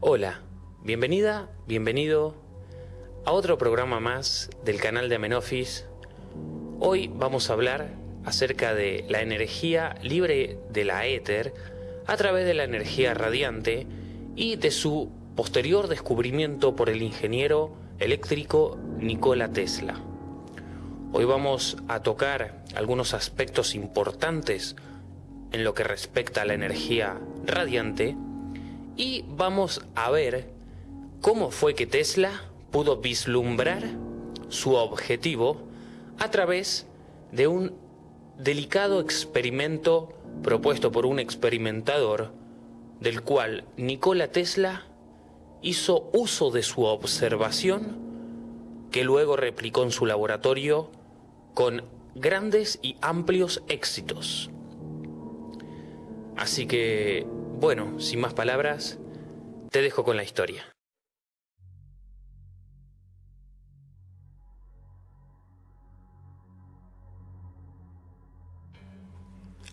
Hola, bienvenida, bienvenido a otro programa más del canal de Amenofis. Hoy vamos a hablar acerca de la energía libre de la éter a través de la energía radiante y de su posterior descubrimiento por el ingeniero eléctrico Nikola Tesla. Hoy vamos a tocar algunos aspectos importantes en lo que respecta a la energía radiante y vamos a ver cómo fue que Tesla pudo vislumbrar su objetivo a través de un delicado experimento propuesto por un experimentador del cual Nikola Tesla hizo uso de su observación que luego replicó en su laboratorio con grandes y amplios éxitos. Así que, bueno, sin más palabras, te dejo con la historia.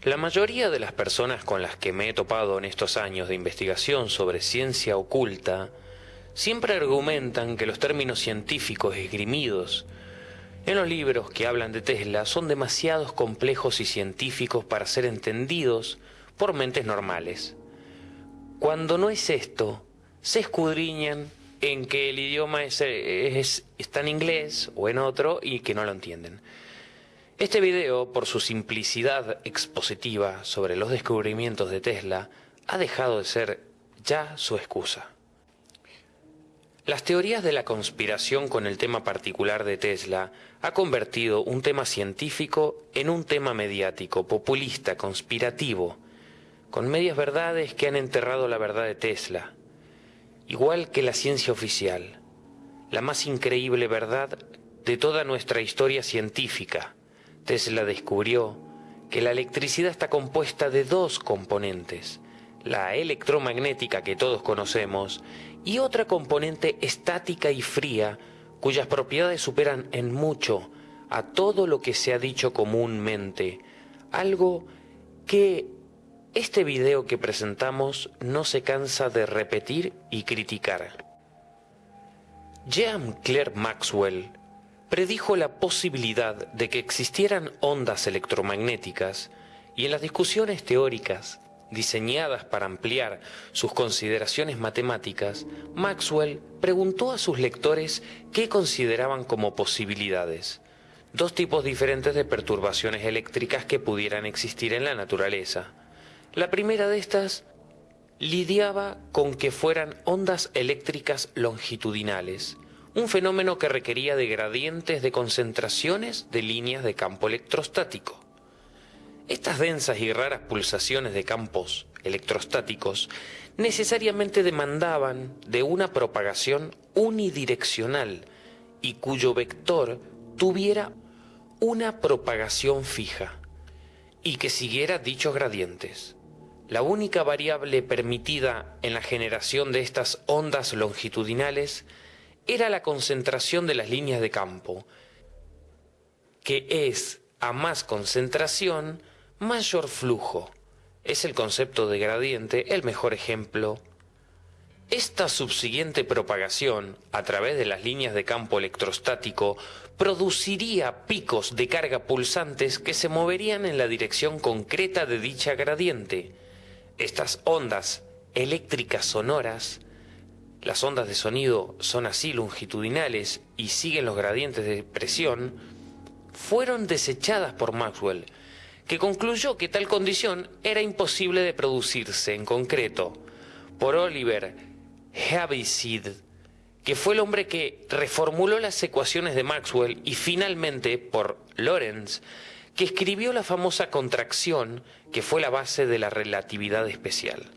La mayoría de las personas con las que me he topado en estos años de investigación sobre ciencia oculta siempre argumentan que los términos científicos esgrimidos en los libros que hablan de Tesla son demasiados complejos y científicos para ser entendidos por mentes normales. Cuando no es esto, se escudriñan en que el idioma es, está en inglés o en otro y que no lo entienden. Este video, por su simplicidad expositiva sobre los descubrimientos de Tesla, ha dejado de ser ya su excusa. Las teorías de la conspiración con el tema particular de Tesla ha convertido un tema científico en un tema mediático, populista, conspirativo, con medias verdades que han enterrado la verdad de Tesla, igual que la ciencia oficial, la más increíble verdad de toda nuestra historia científica, Tesla descubrió que la electricidad está compuesta de dos componentes, la electromagnética que todos conocemos y otra componente estática y fría cuyas propiedades superan en mucho a todo lo que se ha dicho comúnmente, algo que este video que presentamos no se cansa de repetir y criticar. Jean Claire Maxwell predijo la posibilidad de que existieran ondas electromagnéticas y en las discusiones teóricas diseñadas para ampliar sus consideraciones matemáticas, Maxwell preguntó a sus lectores qué consideraban como posibilidades. Dos tipos diferentes de perturbaciones eléctricas que pudieran existir en la naturaleza. La primera de estas lidiaba con que fueran ondas eléctricas longitudinales, un fenómeno que requería de gradientes de concentraciones de líneas de campo electrostático. Estas densas y raras pulsaciones de campos electrostáticos necesariamente demandaban de una propagación unidireccional y cuyo vector tuviera una propagación fija y que siguiera dichos gradientes. La única variable permitida en la generación de estas ondas longitudinales era la concentración de las líneas de campo, que es a más concentración, mayor flujo. Es el concepto de gradiente el mejor ejemplo. Esta subsiguiente propagación a través de las líneas de campo electrostático produciría picos de carga pulsantes que se moverían en la dirección concreta de dicha gradiente. Estas ondas eléctricas sonoras las ondas de sonido son así longitudinales y siguen los gradientes de presión, fueron desechadas por Maxwell, que concluyó que tal condición era imposible de producirse en concreto por Oliver Heaviside, que fue el hombre que reformuló las ecuaciones de Maxwell, y finalmente por Lorentz, que escribió la famosa contracción que fue la base de la relatividad especial.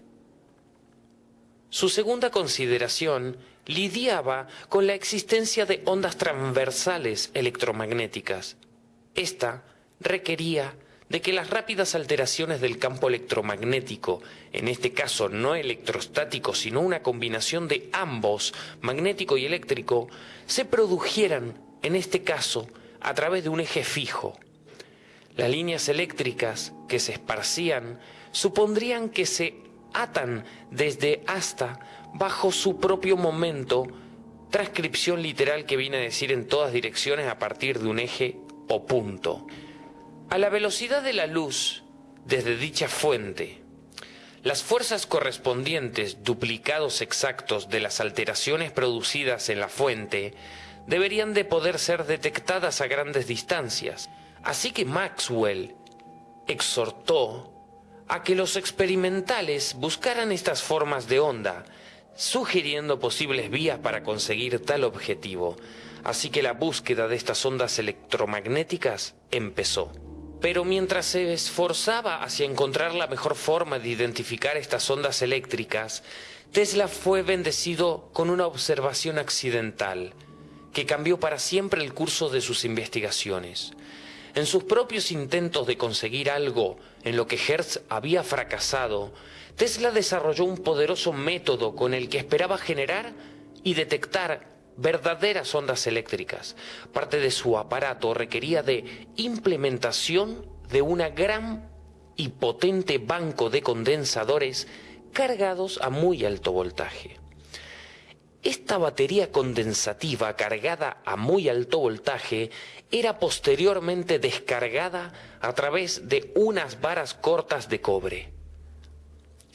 Su segunda consideración lidiaba con la existencia de ondas transversales electromagnéticas. Esta requería de que las rápidas alteraciones del campo electromagnético, en este caso no electrostático, sino una combinación de ambos, magnético y eléctrico, se produjeran, en este caso, a través de un eje fijo. Las líneas eléctricas que se esparcían supondrían que se atan desde hasta bajo su propio momento, transcripción literal que viene a decir en todas direcciones a partir de un eje o punto. A la velocidad de la luz desde dicha fuente, las fuerzas correspondientes, duplicados exactos de las alteraciones producidas en la fuente, deberían de poder ser detectadas a grandes distancias. Así que Maxwell exhortó a que los experimentales buscaran estas formas de onda, sugiriendo posibles vías para conseguir tal objetivo. Así que la búsqueda de estas ondas electromagnéticas empezó. Pero mientras se esforzaba hacia encontrar la mejor forma de identificar estas ondas eléctricas, Tesla fue bendecido con una observación accidental que cambió para siempre el curso de sus investigaciones. En sus propios intentos de conseguir algo en lo que Hertz había fracasado, Tesla desarrolló un poderoso método con el que esperaba generar y detectar verdaderas ondas eléctricas. Parte de su aparato requería de implementación de una gran y potente banco de condensadores cargados a muy alto voltaje. Esta batería condensativa cargada a muy alto voltaje era posteriormente descargada a través de unas varas cortas de cobre.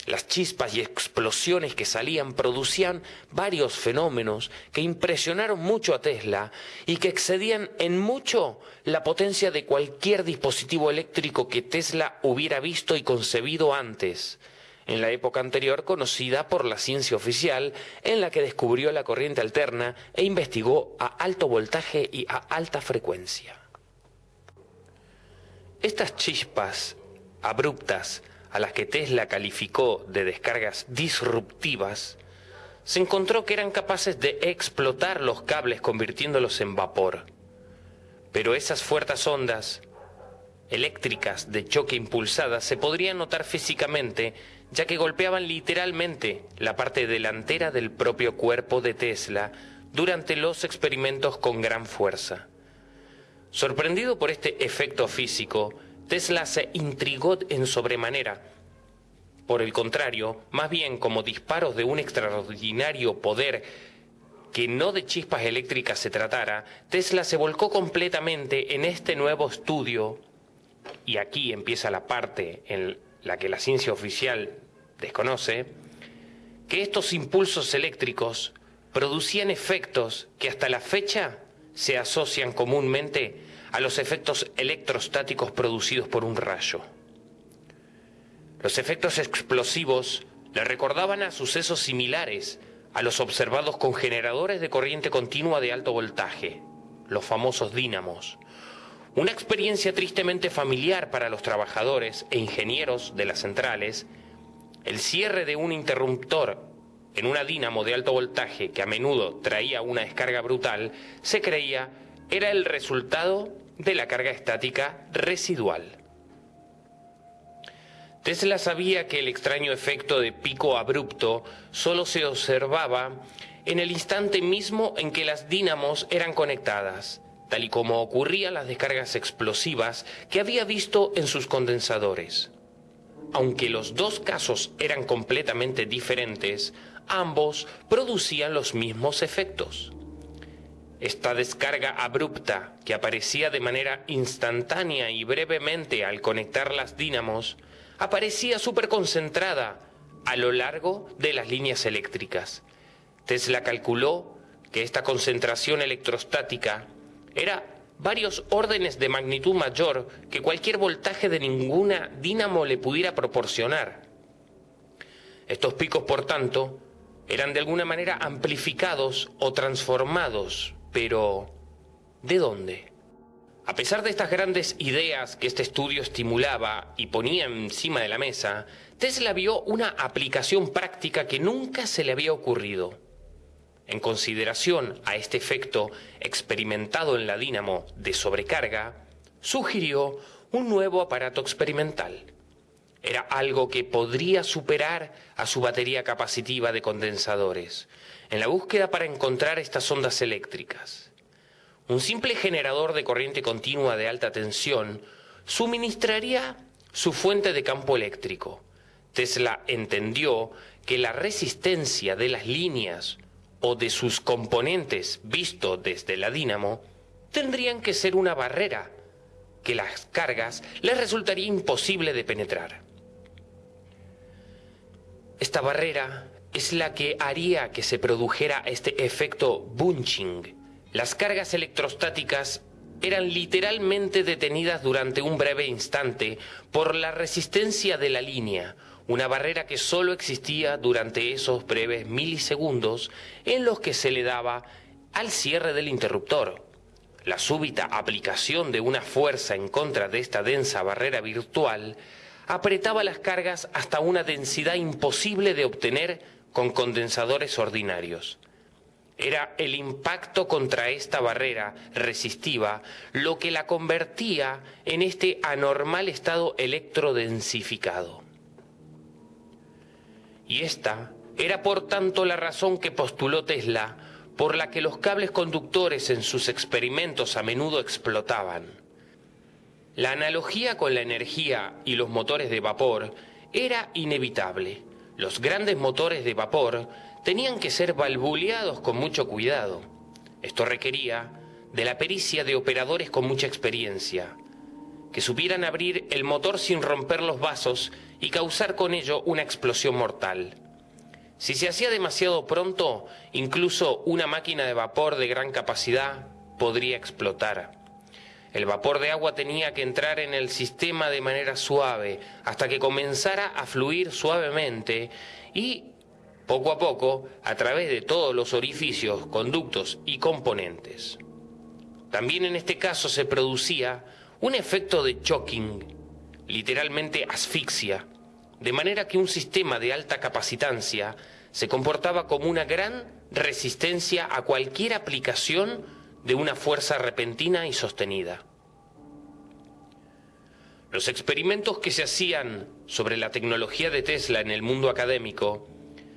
Las chispas y explosiones que salían producían varios fenómenos que impresionaron mucho a Tesla y que excedían en mucho la potencia de cualquier dispositivo eléctrico que Tesla hubiera visto y concebido antes en la época anterior conocida por la ciencia oficial, en la que descubrió la corriente alterna e investigó a alto voltaje y a alta frecuencia. Estas chispas abruptas, a las que Tesla calificó de descargas disruptivas, se encontró que eran capaces de explotar los cables convirtiéndolos en vapor. Pero esas fuertes ondas eléctricas de choque impulsadas se podrían notar físicamente ya que golpeaban literalmente la parte delantera del propio cuerpo de Tesla durante los experimentos con gran fuerza. Sorprendido por este efecto físico, Tesla se intrigó en sobremanera. Por el contrario, más bien como disparos de un extraordinario poder que no de chispas eléctricas se tratara, Tesla se volcó completamente en este nuevo estudio, y aquí empieza la parte en la que la ciencia oficial desconoce, que estos impulsos eléctricos producían efectos que hasta la fecha se asocian comúnmente a los efectos electrostáticos producidos por un rayo. Los efectos explosivos le recordaban a sucesos similares a los observados con generadores de corriente continua de alto voltaje, los famosos dínamos, una experiencia tristemente familiar para los trabajadores e ingenieros de las centrales, el cierre de un interruptor en una dínamo de alto voltaje que a menudo traía una descarga brutal, se creía era el resultado de la carga estática residual. Tesla sabía que el extraño efecto de pico abrupto solo se observaba en el instante mismo en que las dínamos eran conectadas, tal y como ocurrían las descargas explosivas que había visto en sus condensadores. Aunque los dos casos eran completamente diferentes, ambos producían los mismos efectos. Esta descarga abrupta, que aparecía de manera instantánea y brevemente al conectar las dínamos, aparecía superconcentrada a lo largo de las líneas eléctricas. Tesla calculó que esta concentración electrostática era varios órdenes de magnitud mayor que cualquier voltaje de ninguna dínamo le pudiera proporcionar. Estos picos, por tanto, eran de alguna manera amplificados o transformados, pero ¿de dónde? A pesar de estas grandes ideas que este estudio estimulaba y ponía encima de la mesa, Tesla vio una aplicación práctica que nunca se le había ocurrido. En consideración a este efecto experimentado en la dínamo de sobrecarga, sugirió un nuevo aparato experimental. Era algo que podría superar a su batería capacitiva de condensadores, en la búsqueda para encontrar estas ondas eléctricas. Un simple generador de corriente continua de alta tensión suministraría su fuente de campo eléctrico, Tesla entendió que la resistencia de las líneas o de sus componentes visto desde la dínamo tendrían que ser una barrera que las cargas les resultaría imposible de penetrar. Esta barrera es la que haría que se produjera este efecto bunching. Las cargas electrostáticas eran literalmente detenidas durante un breve instante por la resistencia de la línea, una barrera que solo existía durante esos breves milisegundos en los que se le daba al cierre del interruptor. La súbita aplicación de una fuerza en contra de esta densa barrera virtual apretaba las cargas hasta una densidad imposible de obtener con condensadores ordinarios. Era el impacto contra esta barrera resistiva lo que la convertía en este anormal estado electrodensificado. Y esta era por tanto la razón que postuló Tesla por la que los cables conductores en sus experimentos a menudo explotaban. La analogía con la energía y los motores de vapor era inevitable. Los grandes motores de vapor tenían que ser valvuleados con mucho cuidado. Esto requería de la pericia de operadores con mucha experiencia, que supieran abrir el motor sin romper los vasos y causar con ello una explosión mortal. Si se hacía demasiado pronto, incluso una máquina de vapor de gran capacidad podría explotar. El vapor de agua tenía que entrar en el sistema de manera suave hasta que comenzara a fluir suavemente y poco a poco a través de todos los orificios, conductos y componentes. También en este caso se producía un efecto de choking, literalmente asfixia, de manera que un sistema de alta capacitancia se comportaba como una gran resistencia a cualquier aplicación de una fuerza repentina y sostenida. Los experimentos que se hacían sobre la tecnología de Tesla en el mundo académico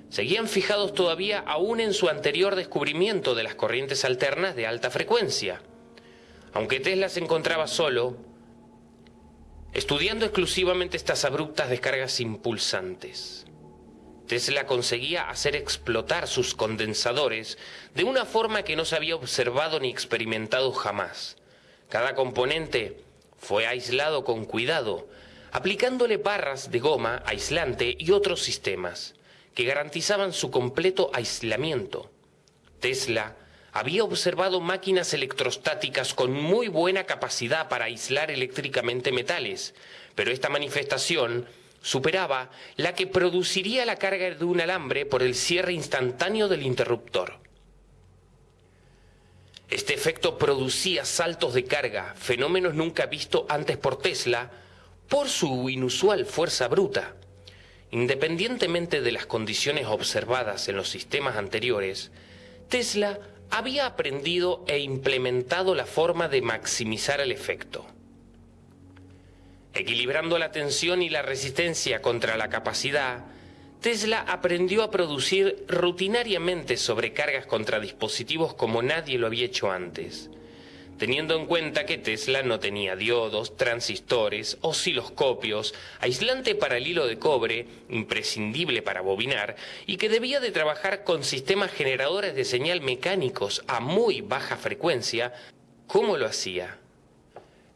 seguían fijados todavía aún en su anterior descubrimiento de las corrientes alternas de alta frecuencia. Aunque Tesla se encontraba solo, estudiando exclusivamente estas abruptas descargas impulsantes. Tesla conseguía hacer explotar sus condensadores de una forma que no se había observado ni experimentado jamás. Cada componente fue aislado con cuidado, aplicándole barras de goma aislante y otros sistemas que garantizaban su completo aislamiento. Tesla había observado máquinas electrostáticas con muy buena capacidad para aislar eléctricamente metales, pero esta manifestación superaba la que produciría la carga de un alambre por el cierre instantáneo del interruptor. Este efecto producía saltos de carga, fenómenos nunca vistos antes por Tesla, por su inusual fuerza bruta. Independientemente de las condiciones observadas en los sistemas anteriores, Tesla había aprendido e implementado la forma de maximizar el efecto. Equilibrando la tensión y la resistencia contra la capacidad, Tesla aprendió a producir rutinariamente sobrecargas contra dispositivos como nadie lo había hecho antes teniendo en cuenta que Tesla no tenía diodos, transistores, osciloscopios, aislante para el hilo de cobre, imprescindible para bobinar, y que debía de trabajar con sistemas generadores de señal mecánicos a muy baja frecuencia, ¿cómo lo hacía?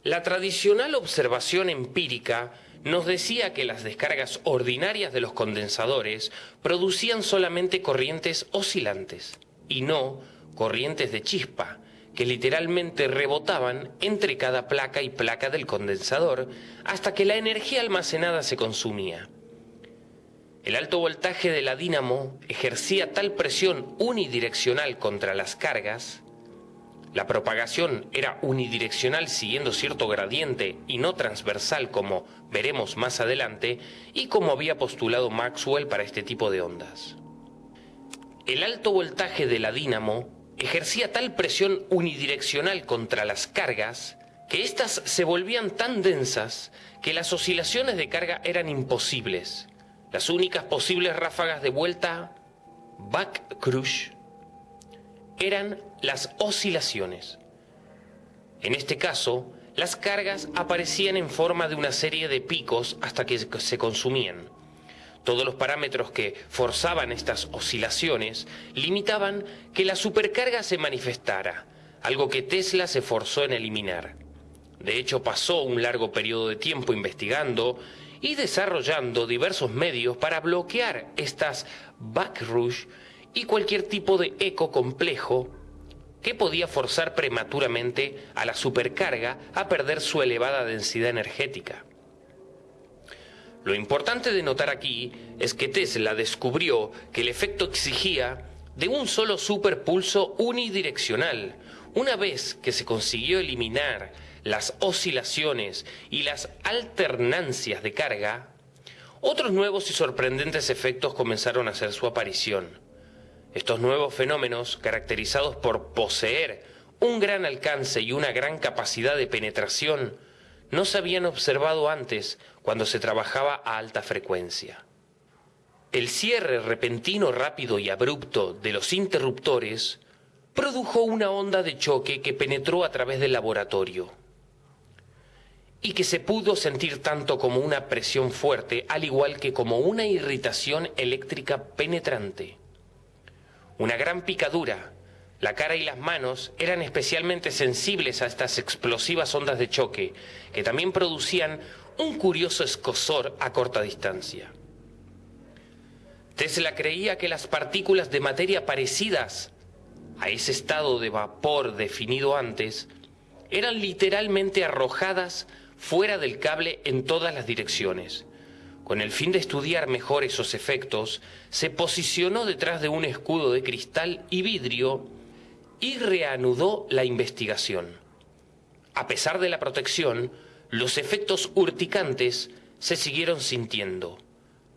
La tradicional observación empírica nos decía que las descargas ordinarias de los condensadores producían solamente corrientes oscilantes y no corrientes de chispa, que literalmente rebotaban entre cada placa y placa del condensador hasta que la energía almacenada se consumía. El alto voltaje de la dínamo ejercía tal presión unidireccional contra las cargas, la propagación era unidireccional siguiendo cierto gradiente y no transversal como veremos más adelante y como había postulado Maxwell para este tipo de ondas. El alto voltaje de la dínamo ejercía tal presión unidireccional contra las cargas que éstas se volvían tan densas que las oscilaciones de carga eran imposibles. Las únicas posibles ráfagas de vuelta back crush eran las oscilaciones. En este caso, las cargas aparecían en forma de una serie de picos hasta que se consumían. Todos los parámetros que forzaban estas oscilaciones limitaban que la supercarga se manifestara, algo que Tesla se forzó en eliminar. De hecho, pasó un largo periodo de tiempo investigando y desarrollando diversos medios para bloquear estas backrush y cualquier tipo de eco complejo que podía forzar prematuramente a la supercarga a perder su elevada densidad energética. Lo importante de notar aquí es que Tesla descubrió que el efecto exigía de un solo superpulso unidireccional. Una vez que se consiguió eliminar las oscilaciones y las alternancias de carga, otros nuevos y sorprendentes efectos comenzaron a hacer su aparición. Estos nuevos fenómenos, caracterizados por poseer un gran alcance y una gran capacidad de penetración, no se habían observado antes cuando se trabajaba a alta frecuencia. El cierre repentino, rápido y abrupto de los interruptores produjo una onda de choque que penetró a través del laboratorio y que se pudo sentir tanto como una presión fuerte, al igual que como una irritación eléctrica penetrante. Una gran picadura, la cara y las manos eran especialmente sensibles a estas explosivas ondas de choque, que también producían un curioso escosor a corta distancia. Tesla creía que las partículas de materia parecidas a ese estado de vapor definido antes eran literalmente arrojadas fuera del cable en todas las direcciones. Con el fin de estudiar mejor esos efectos, se posicionó detrás de un escudo de cristal y vidrio y reanudó la investigación. A pesar de la protección, los efectos urticantes se siguieron sintiendo,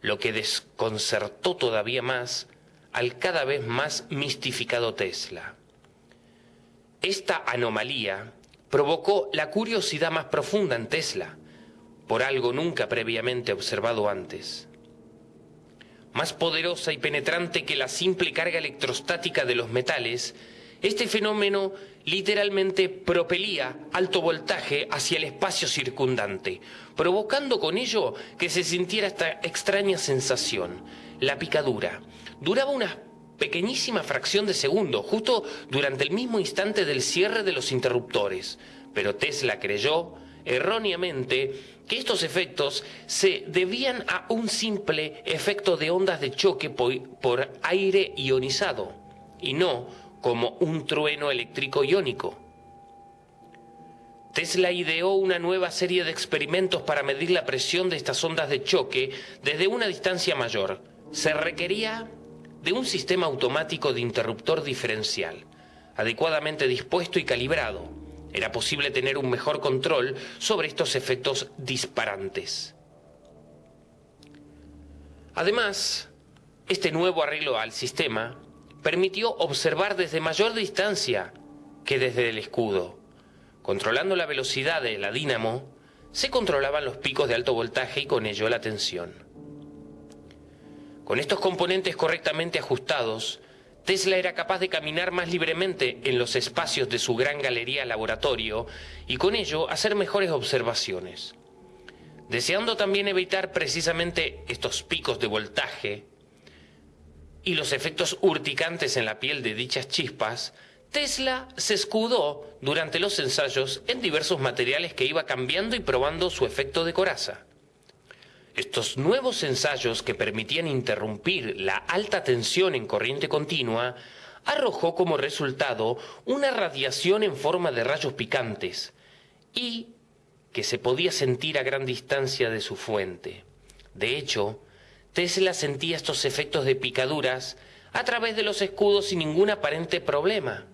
lo que desconcertó todavía más al cada vez más mistificado Tesla. Esta anomalía provocó la curiosidad más profunda en Tesla, por algo nunca previamente observado antes. Más poderosa y penetrante que la simple carga electrostática de los metales, este fenómeno literalmente propelía alto voltaje hacia el espacio circundante, provocando con ello que se sintiera esta extraña sensación, la picadura. Duraba una pequeñísima fracción de segundo, justo durante el mismo instante del cierre de los interruptores. Pero Tesla creyó, erróneamente, que estos efectos se debían a un simple efecto de ondas de choque por, aire ionizado, y no como un trueno eléctrico iónico. Tesla ideó una nueva serie de experimentos para medir la presión de estas ondas de choque desde una distancia mayor. Se requería de un sistema automático de interruptor diferencial, adecuadamente dispuesto y calibrado. Era posible tener un mejor control sobre estos efectos disparantes. Además, este nuevo arreglo al sistema permitió observar desde mayor distancia que desde el escudo. Controlando la velocidad de la dínamo, se controlaban los picos de alto voltaje y con ello la tensión. Con estos componentes correctamente ajustados, Tesla era capaz de caminar más libremente en los espacios de su gran galería laboratorio y con ello hacer mejores observaciones. Deseando también evitar precisamente estos picos de voltaje y los efectos urticantes en la piel de dichas chispas, Tesla se escudó durante los ensayos en diversos materiales que iba cambiando y probando su efecto de coraza. Estos nuevos ensayos que permitían interrumpir la alta tensión en corriente continua arrojó como resultado una radiación en forma de rayos picantes y que se podía sentir a gran distancia de su fuente. De hecho, Tesla sentía estos efectos de picaduras a través de los escudos sin ningún aparente problema.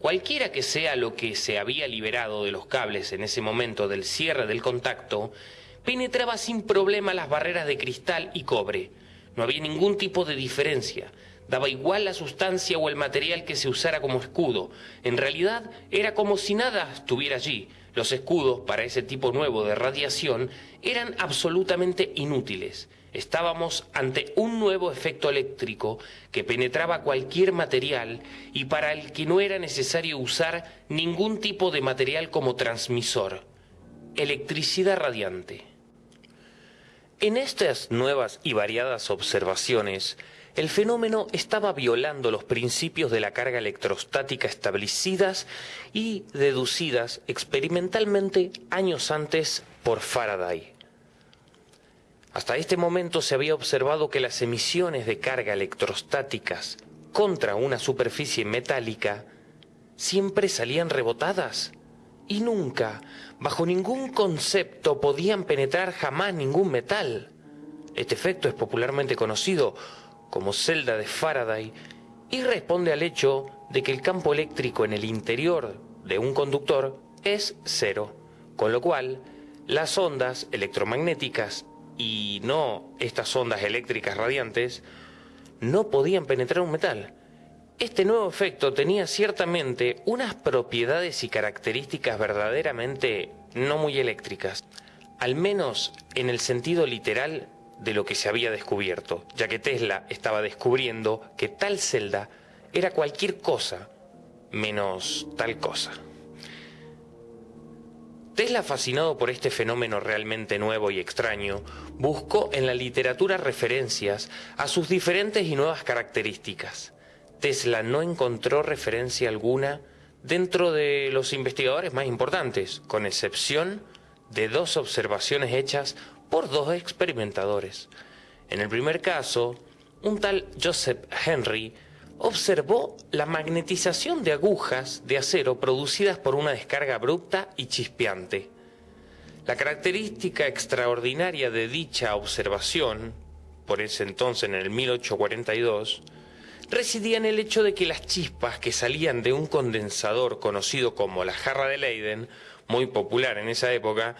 Cualquiera que sea lo que se había liberado de los cables en ese momento del cierre del contacto, penetraba sin problema las barreras de cristal y cobre. No había ningún tipo de diferencia. Daba igual la sustancia o el material que se usara como escudo. En realidad era como si nada estuviera allí. Los escudos para ese tipo nuevo de radiación eran absolutamente inútiles. Estábamos ante un nuevo efecto eléctrico que penetraba cualquier material y para el que no era necesario usar ningún tipo de material como transmisor. Electricidad radiante. En estas nuevas y variadas observaciones, el fenómeno estaba violando los principios de la carga electrostática establecidas y deducidas experimentalmente años antes por Faraday. Hasta este momento se había observado que las emisiones de carga electrostáticas contra una superficie metálica siempre salían rebotadas y nunca, bajo ningún concepto, podían penetrar jamás ningún metal. Este efecto es popularmente conocido como celda de Faraday y responde al hecho de que el campo eléctrico en el interior de un conductor es cero, con lo cual las ondas electromagnéticas y no estas ondas eléctricas radiantes no podían penetrar un metal. Este nuevo efecto tenía ciertamente unas propiedades y características verdaderamente no muy eléctricas, al menos en el sentido literal de lo que se había descubierto, ya que Tesla estaba descubriendo que tal celda era cualquier cosa menos tal cosa. Tesla, fascinado por este fenómeno realmente nuevo y extraño, buscó en la literatura referencias a sus diferentes y nuevas características. Tesla no encontró referencia alguna dentro de los investigadores más importantes, con excepción de dos observaciones hechas por dos experimentadores. En el primer caso, un tal Joseph Henry observó la magnetización de agujas de acero producidas por una descarga abrupta y chispeante. La característica extraordinaria de dicha observación, por ese entonces en el 1842, residía en el hecho de que las chispas que salían de un condensador conocido como la jarra de Leiden, muy popular en esa época,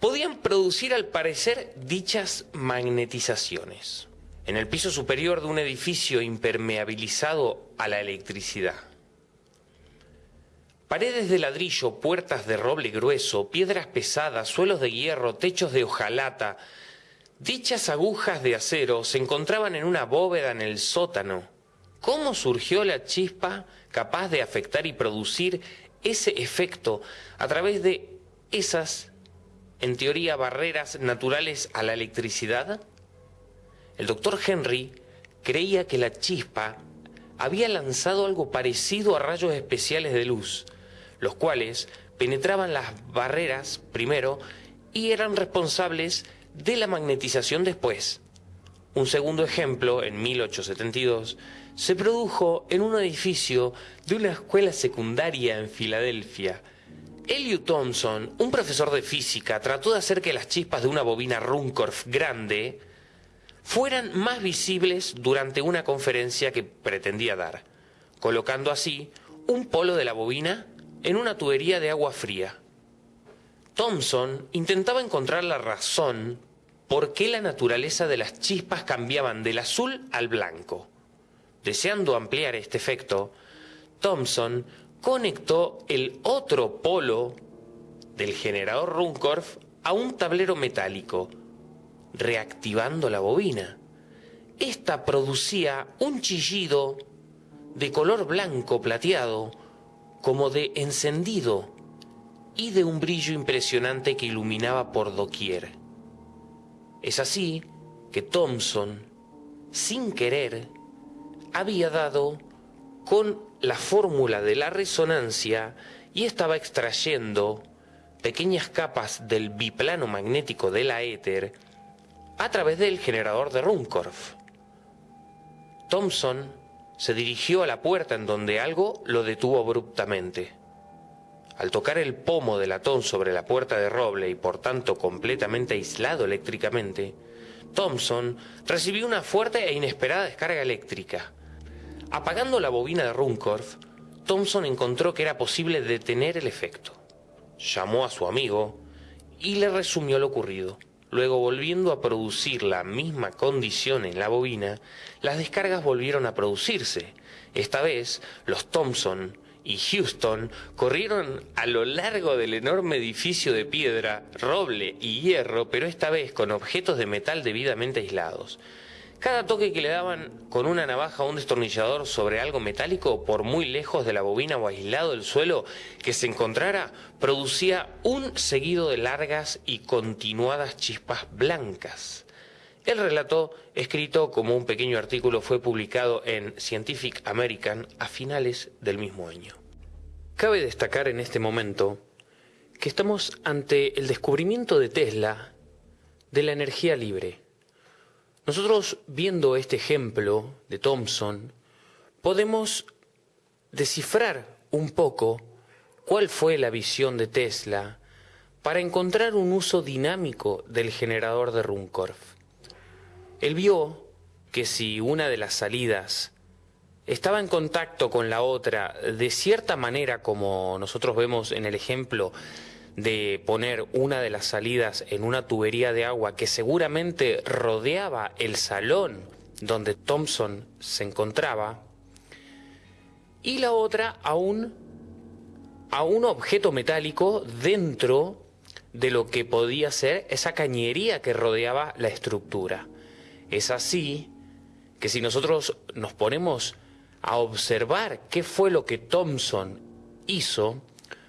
podían producir al parecer dichas magnetizaciones en el piso superior de un edificio impermeabilizado a la electricidad. Paredes de ladrillo, puertas de roble grueso, piedras pesadas, suelos de hierro, techos de hojalata. Dichas agujas de acero se encontraban en una bóveda en el sótano. ¿Cómo surgió la chispa capaz de afectar y producir ese efecto a través de esas en teoría, barreras naturales a la electricidad? El doctor Henry creía que la chispa había lanzado algo parecido a rayos especiales de luz, los cuales penetraban las barreras primero y eran responsables de la magnetización después. Un segundo ejemplo, en 1872, se produjo en un edificio de una escuela secundaria en Filadelfia, Eliot Thompson, un profesor de física, trató de hacer que las chispas de una bobina Runcorf grande fueran más visibles durante una conferencia que pretendía dar, colocando así un polo de la bobina en una tubería de agua fría. Thompson intentaba encontrar la razón por qué la naturaleza de las chispas cambiaban del azul al blanco. Deseando ampliar este efecto, Thompson conectó el otro polo del generador Runcorf a un tablero metálico, reactivando la bobina. Esta producía un chillido de color blanco plateado, como de encendido, y de un brillo impresionante que iluminaba por doquier. Es así que Thomson, sin querer, había dado con la fórmula de la resonancia y estaba extrayendo pequeñas capas del biplano magnético de la éter a través del generador de Runcorf. Thompson se dirigió a la puerta en donde algo lo detuvo abruptamente. Al tocar el pomo del latón sobre la puerta de roble y por tanto completamente aislado eléctricamente, Thompson recibió una fuerte e inesperada descarga eléctrica Apagando la bobina de Runcorf, Thompson encontró que era posible detener el efecto. Llamó a su amigo y le resumió lo ocurrido. Luego, volviendo a producir la misma condición en la bobina, las descargas volvieron a producirse. Esta vez, los Thompson y Houston corrieron a lo largo del enorme edificio de piedra, roble y hierro, pero esta vez con objetos de metal debidamente aislados. Cada toque que le daban con una navaja o un destornillador sobre algo metálico, por muy lejos de la bobina o aislado del suelo que se encontrara, producía un seguido de largas y continuadas chispas blancas. El relato, escrito como un pequeño artículo, fue publicado en Scientific American a finales del mismo año. Cabe destacar en este momento que estamos ante el descubrimiento de Tesla de la energía libre. Nosotros viendo este ejemplo de Thomson, podemos descifrar un poco cuál fue la visión de Tesla para encontrar un uso dinámico del generador de Runcorf. Él vio que si una de las salidas estaba en contacto con la otra de cierta manera, como nosotros vemos en el ejemplo de poner una de las salidas en una tubería de agua que seguramente rodeaba el salón donde Thompson se encontraba, y la otra a un, a un objeto metálico dentro de lo que podía ser esa cañería que rodeaba la estructura. Es así que si nosotros nos ponemos a observar qué fue lo que Thomson hizo,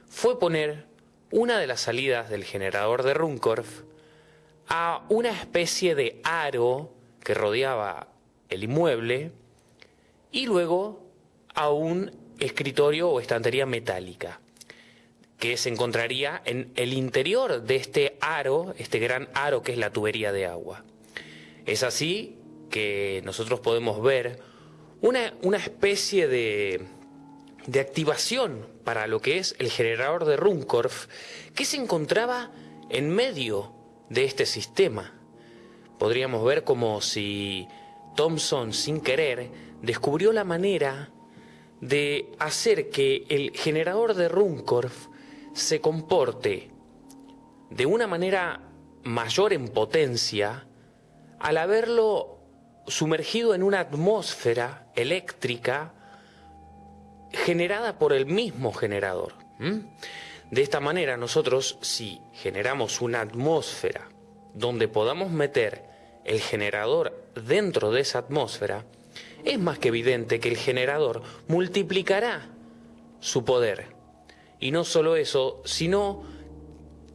fue poner una de las salidas del generador de Runcorf a una especie de aro que rodeaba el inmueble y luego a un escritorio o estantería metálica que se encontraría en el interior de este aro, este gran aro que es la tubería de agua. Es así que nosotros podemos ver una, una especie de, de activación para lo que es el generador de Runcorf que se encontraba en medio de este sistema. Podríamos ver como si Thomson sin querer descubrió la manera de hacer que el generador de Runcorf se comporte de una manera mayor en potencia al haberlo sumergido en una atmósfera eléctrica generada por el mismo generador. De esta manera nosotros, si generamos una atmósfera donde podamos meter el generador dentro de esa atmósfera, es más que evidente que el generador multiplicará su poder. Y no solo eso, sino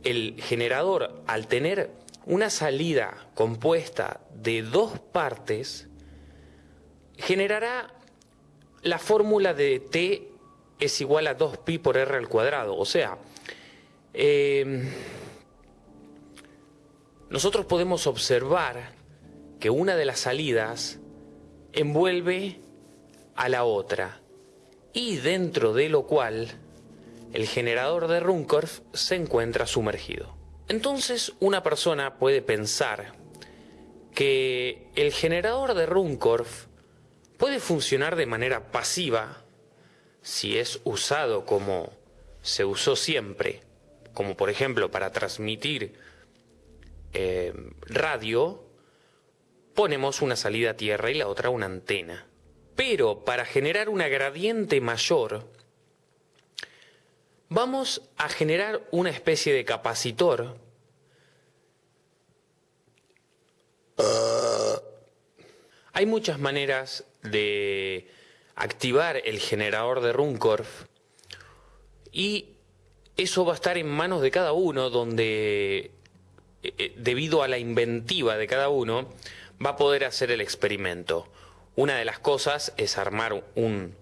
el generador al tener una salida compuesta de dos partes, generará la fórmula de T es igual a 2pi por R al cuadrado. O sea, em, nosotros podemos observar que una de las salidas envuelve a la otra y dentro de lo cual el generador de Runcorf se encuentra sumergido. Entonces una persona puede pensar que el generador de Runcorf puede funcionar de manera pasiva si es usado como se usó siempre, como por ejemplo para transmitir eh, radio, ponemos una salida a tierra y la otra una antena. Pero para generar una gradiente mayor, vamos a generar una especie de capacitor hay muchas maneras de activar el generador de Runcorf y eso va a estar en manos de cada uno donde eh, eh, debido a la inventiva de cada uno va a poder hacer el experimento. Una de las cosas es armar un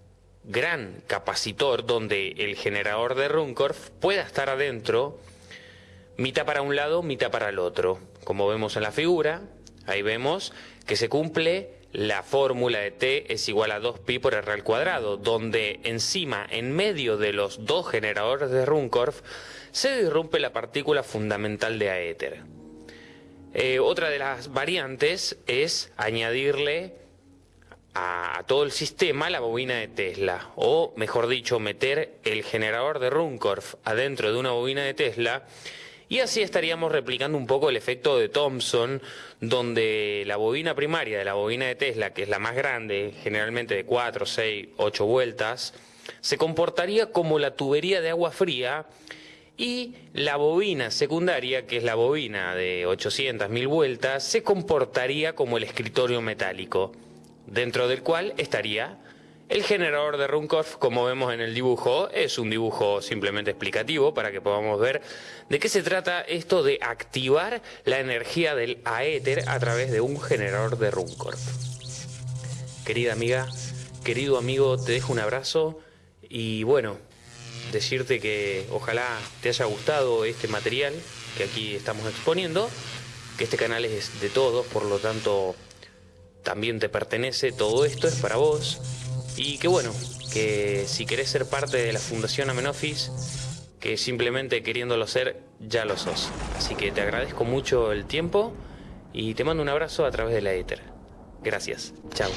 gran capacitor donde el generador de Runcorf pueda estar adentro, mitad para un lado, mitad para el otro. Como vemos en la figura, ahí vemos que se cumple la fórmula de T es igual a 2pi por R al cuadrado, donde encima, en medio de los dos generadores de Runcorf, se disrumpe la partícula fundamental de aéter. Eh, otra de las variantes es añadirle a, todo el sistema la bobina de Tesla, o mejor dicho, meter el generador de Runcorf adentro de una bobina de Tesla y así estaríamos replicando un poco el efecto de Thomson, donde la bobina primaria de la bobina de Tesla, que es la más grande, generalmente de 4, 6, 8 vueltas, se comportaría como la tubería de agua fría y la bobina secundaria, que es la bobina de 800.000 vueltas, se comportaría como el escritorio metálico, dentro del cual estaría el generador de Runcorf, como vemos en el dibujo, es un dibujo simplemente explicativo para que podamos ver de qué se trata esto de activar la energía del aéter a través de un generador de Runcorf. Querida amiga, querido amigo, te dejo un abrazo y bueno, decirte que ojalá te haya gustado este material que aquí estamos exponiendo, que este canal es de todos, por lo tanto también te pertenece, todo esto es para vos y que bueno, que si querés ser parte de la Fundación Amenofis, que simplemente queriéndolo ser, ya lo sos. Así que te agradezco mucho el tiempo y te mando un abrazo a través de la éter. Gracias. Chao.